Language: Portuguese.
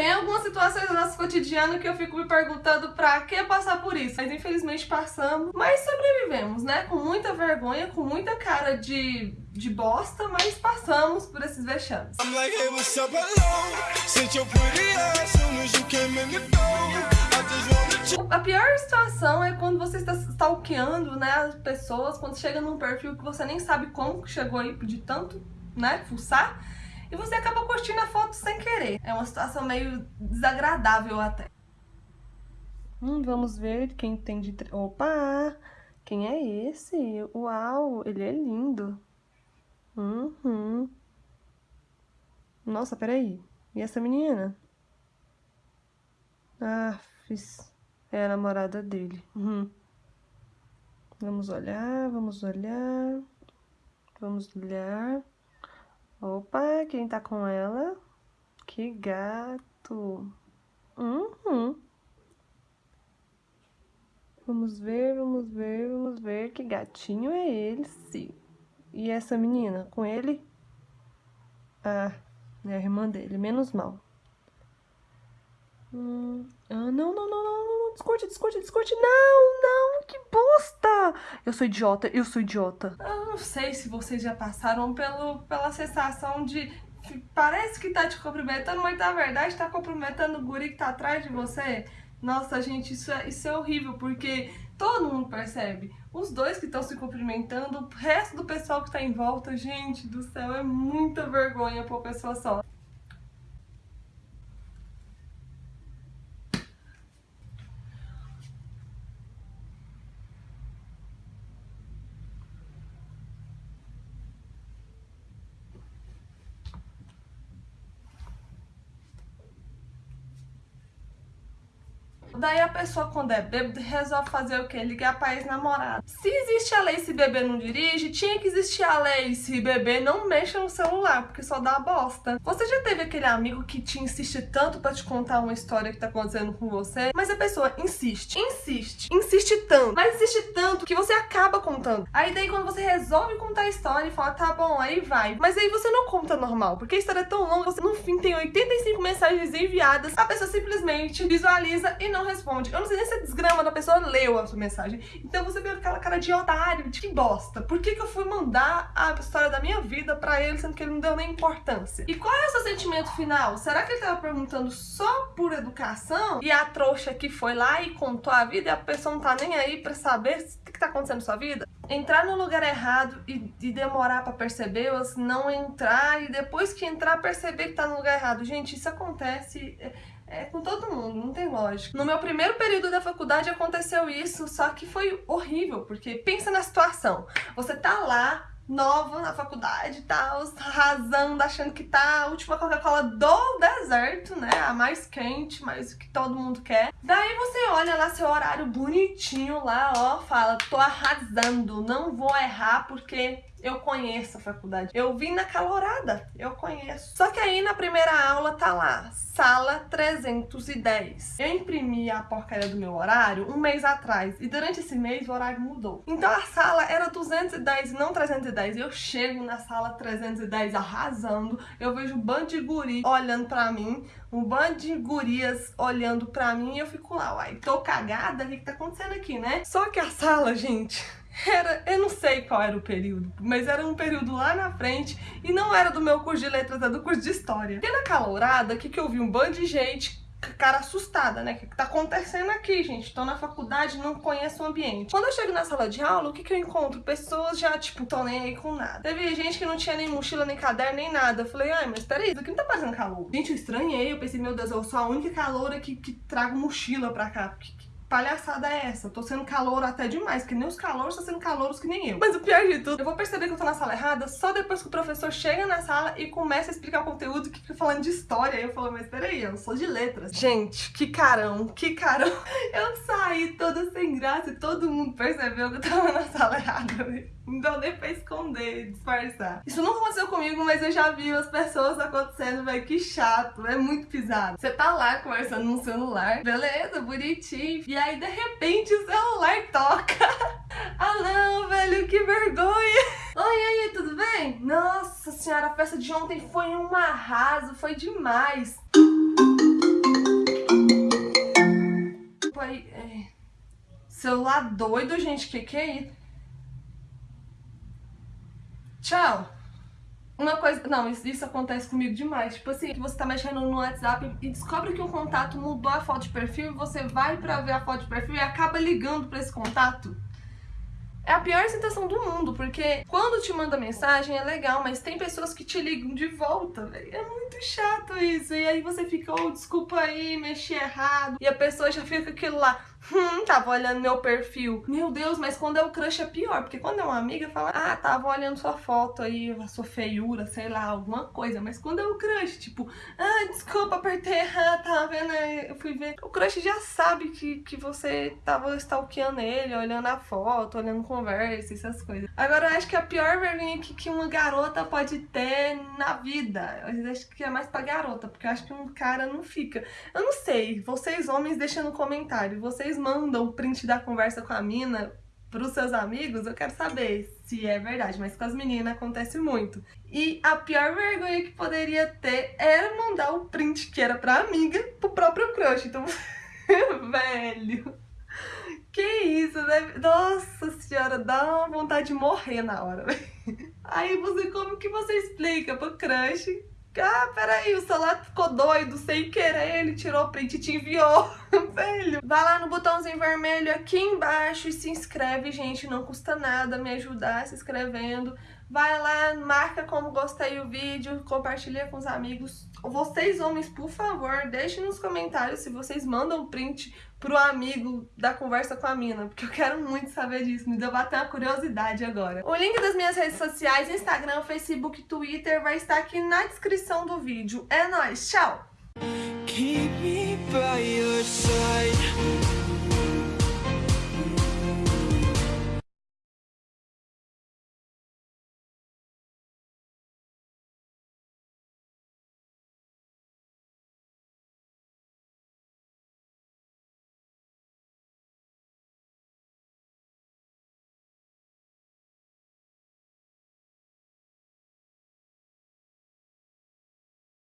Tem algumas situações do nosso cotidiano que eu fico me perguntando pra que passar por isso. Mas infelizmente passamos. Mas sobrevivemos, né? Com muita vergonha, com muita cara de, de bosta, mas passamos por esses vexames. A pior situação é quando você está stalkeando, né, as pessoas, quando chega num perfil que você nem sabe como chegou aí de tanto, né, fuçar, e você acaba curtindo a foto sem querer. É uma situação meio desagradável até. Hum, vamos ver quem tem de... Opa! Quem é esse? Uau, ele é lindo. Uhum. Nossa, peraí. E essa menina? Ah, fiz... É a namorada dele. Uhum. Vamos olhar, vamos olhar. Vamos olhar. Quem tá com ela? Que gato. Uhum. Vamos ver, vamos ver, vamos ver. Que gatinho é ele, sim. E essa menina, com ele? Ah, é a irmã dele, menos mal. Hum, ah, não, não, não, não, não, discute, discute, discute. Não, não, que bosta. Eu sou idiota, eu sou idiota. Eu não sei se vocês já passaram pelo, pela sensação de... Parece que tá te cumprimentando, mas na verdade tá cumprimentando o guri que tá atrás de você. Nossa, gente, isso é, isso é horrível, porque todo mundo percebe. Os dois que estão se cumprimentando, o resto do pessoal que tá em volta, gente do céu, é muita vergonha pra pessoa só. Daí a pessoa, quando é bêbado, resolve fazer o quê? Ligar pra ex-namorado. Se existe a lei se beber não dirige, tinha que existir a lei se beber não mexa no celular, porque só dá bosta. Você já teve aquele amigo que te insiste tanto pra te contar uma história que tá acontecendo com você, mas a pessoa insiste, insiste, insiste tanto, mas insiste tanto que você acaba contando. Aí daí quando você resolve contar a história e fala, tá bom, aí vai. Mas aí você não conta normal, porque a história é tão longa, você no fim tem 85 mensagens enviadas, a pessoa simplesmente visualiza e não responde. Eu não sei nem se a desgrama da pessoa leu a sua mensagem. Então você vê aquela cara de otário, de que bosta. Por que, que eu fui mandar a história da minha vida pra ele, sendo que ele não deu nem importância? E qual é o seu sentimento final? Será que ele tava perguntando só por educação? E a trouxa que foi lá e contou a vida e a pessoa não tá nem aí pra saber o que, que tá acontecendo na sua vida? Entrar no lugar errado e, e demorar pra perceber, ou não entrar e depois que entrar perceber que tá no lugar errado. Gente, isso acontece é, com todo mundo, não tem lógica. No meu primeiro período da faculdade aconteceu isso, só que foi horrível, porque pensa na situação. Você tá lá, nova na faculdade e tá, tal, arrasando, achando que tá a última Coca-Cola do deserto, né? A mais quente, mais o que todo mundo quer. Daí você olha lá seu horário bonitinho lá, ó, fala, tô arrasando, não vou errar porque eu conheço a faculdade. Eu vim na calorada, eu conheço. Só que aí na primeira aula tá lá, sala 310. Eu imprimi a porcaria do meu horário um mês atrás e durante esse mês o horário mudou. Então a sala era 210 e não 310. Eu chego na sala 310 arrasando, eu vejo um bando de guri olhando pra mim, um bando de gurias olhando pra mim e eu fico lá, uai, tô cagada? O que, que tá acontecendo aqui, né? Só que a sala, gente era, eu não sei qual era o período, mas era um período lá na frente e não era do meu curso de letras, era do curso de história. E na calorada, que que eu vi um bando de gente cara assustada, né? O que, que tá acontecendo aqui, gente? Tô na faculdade, não conheço o ambiente. Quando eu chego na sala de aula, o que que eu encontro? Pessoas já, tipo, tô nem aí com nada. Teve gente que não tinha nem mochila, nem caderno, nem nada. Eu falei, ai, mas peraí, isso aqui não tá fazendo calor. Gente, eu estranhei, eu pensei, meu Deus, eu sou a única caloura que, que trago mochila pra cá. Palhaçada é essa? tô sendo calor até demais, que nem os calouros estão sendo calouros que nem eu. Mas o pior de tudo, eu vou perceber que eu tô na sala errada só depois que o professor chega na sala e começa a explicar o conteúdo que fica falando de história. Aí eu falo, mas peraí, eu sou de letras. Gente, que carão, que carão. Eu saí toda sem graça e todo mundo percebeu que eu tava na sala errada. Então nem pra esconder, disfarçar. Isso nunca aconteceu comigo, mas eu já vi as pessoas acontecendo, velho, que chato, é muito pisado. Você tá lá conversando no celular, beleza, bonitinho, e aí de repente o celular toca. ah não, velho, que vergonha. Oi, aí, tudo bem? Nossa senhora, a festa de ontem foi um arraso, foi demais. Foi... É... Celular doido, gente, que que é isso? Tchau. Uma coisa, não, isso, isso, acontece comigo demais. Tipo assim, que você tá mexendo no WhatsApp e descobre que um contato mudou a foto de perfil e você vai pra ver a foto de perfil e acaba ligando pra esse contato. É a pior sensação do mundo, porque quando te manda mensagem é legal, mas tem pessoas que te ligam de volta, velho. É muito chato isso. E aí você fica, oh, desculpa aí, mexi errado. E a pessoa já fica aquilo lá, hum, tava olhando meu perfil. Meu Deus, mas quando é o crush é pior, porque quando é uma amiga fala, ah, tava olhando sua foto aí, a sua feiura, sei lá, alguma coisa. Mas quando é o crush, tipo, ah, desculpa, apertei errado, tava vendo, eu fui ver. O crush já sabe que, que você tava stalkeando ele, olhando a foto, olhando conversa, essas coisas. Agora, eu acho que a pior vergonha que, que uma garota pode ter na vida, eu acho que é mais pra garota, porque eu acho que um cara não fica. Eu não sei, vocês homens deixam no comentário, vocês vocês mandam o print da conversa com a mina pros seus amigos, eu quero saber se é verdade, mas com as meninas acontece muito. E a pior vergonha que poderia ter era mandar o print que era pra amiga pro próprio crush. Então, velho, que isso, né? Nossa senhora, dá uma vontade de morrer na hora. Aí você, como que você explica pro crush ah, peraí, o celular ficou doido, sem querer, ele tirou o print e te enviou. Velho. Vai lá no botãozinho vermelho aqui embaixo e se inscreve, gente. Não custa nada me ajudar se inscrevendo. Vai lá, marca como gostei o vídeo, compartilha com os amigos. Vocês, homens, por favor, deixem nos comentários se vocês mandam print pro amigo da conversa com a mina, porque eu quero muito saber disso, me deu até uma curiosidade agora. O link das minhas redes sociais, Instagram, Facebook, Twitter, vai estar aqui na descrição do vídeo. É nóis, tchau!